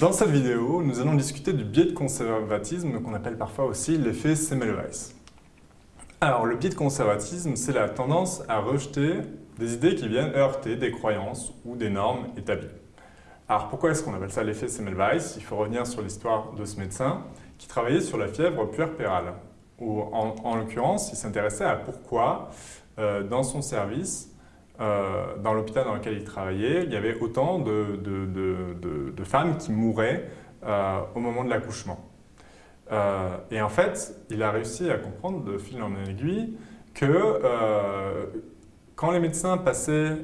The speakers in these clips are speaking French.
Dans cette vidéo, nous allons discuter du biais de conservatisme qu'on appelle parfois aussi l'effet Semmelweis. Alors, le biais de conservatisme, c'est la tendance à rejeter des idées qui viennent heurter des croyances ou des normes établies. Alors, pourquoi est-ce qu'on appelle ça l'effet Semmelweis? Il faut revenir sur l'histoire de ce médecin qui travaillait sur la fièvre puerpérale. Ou en, l'occurrence, il s'intéressait à pourquoi, euh, dans son service, euh, dans l'hôpital dans lequel il travaillait, il y avait autant de, femmes qui mouraient euh, au moment de l'accouchement. Euh, et en fait, il a réussi à comprendre de fil en aiguille que quand les médecins passaient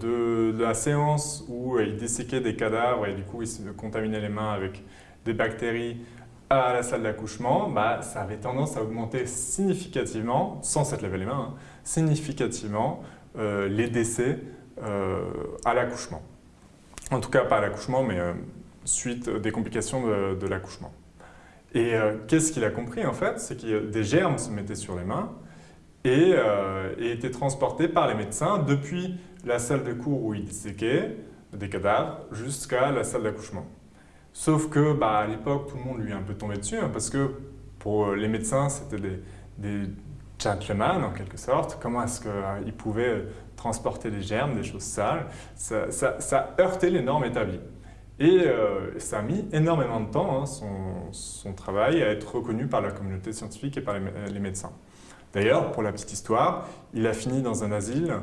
de, la séance où ils desséquaient des cadavres et du coup ils se contaminaient les mains avec des bactéries à la salle d'accouchement, bah, ça avait tendance à augmenter significativement, sans s'être lavé les mains, hein, significativement euh, les décès euh, à l'accouchement. En tout cas, pas à l'accouchement, mais euh, suite des complications de, l'accouchement. Et qu'est-ce qu'il a compris en fait? C'est que des germes se mettaient sur les mains et, étaient transportés par les médecins depuis la salle de cours où ils disséquaient des cadavres jusqu'à la salle d'accouchement. Sauf que bah, à l'époque, tout le monde lui est un peu tombé dessus hein, parce que pour les médecins, c'était des, gentleman en quelque sorte, comment est-ce qu'il pouvait transporter des germes, des choses sales, ça, ça, heurtait les normes établies. Et euh, ça a mis énormément de temps, hein, son, travail, à être reconnu par la communauté scientifique et par les, médecins. D'ailleurs, pour la petite histoire, il a fini dans un asile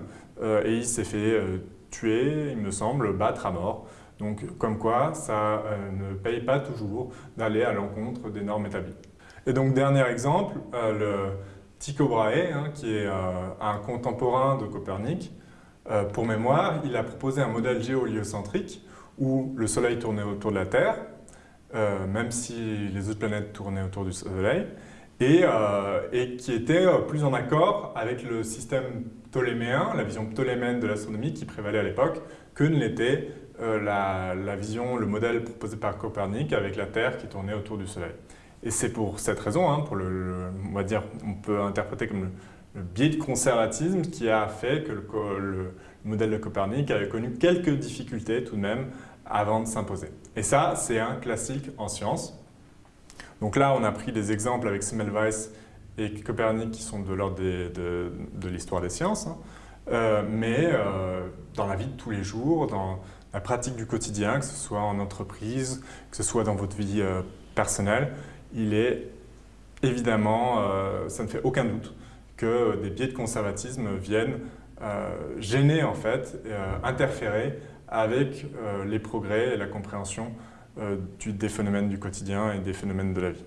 euh, et il s'est fait euh, tuer, il me semble, battre à mort. Donc, comme quoi, ça ne paye pas toujours d'aller à l'encontre des normes établies. Et donc, dernier exemple, le, Tycho Brahe, hein, qui est euh, un contemporain de Copernic, euh, pour mémoire, il a proposé un modèle géoliocentrique où le Soleil tournait autour de la Terre, euh, même si les autres planètes tournaient autour du Soleil, et, qui était plus en accord avec le système ptoléméen, la vision ptoléméenne de l'astronomie qui prévalait à l'époque, que ne l'était la, la, vision, le modèle proposé par Copernic avec la Terre qui tournait autour du Soleil. Et c'est pour cette raison, hein, pour le, on va dire, on peut interpréter comme le, biais de conservatisme qui a fait que le, modèle de Copernic avait connu quelques difficultés tout de même avant de s'imposer. Et ça, c'est un classique en sciences. Donc là, on a pris des exemples avec Semmelweis et Copernic qui sont de l'ordre de, l'histoire des sciences, hein. euh, mais euh, dans la vie de tous les jours, dans la pratique du quotidien, que ce soit en entreprise, que ce soit dans votre vie euh, personnelle, il est évidemment, euh, ça ne fait aucun doute, que des biais de conservatisme viennent euh, gêner en fait, euh, interférer avec les progrès et la compréhension des phénomènes du quotidien et des phénomènes de la vie.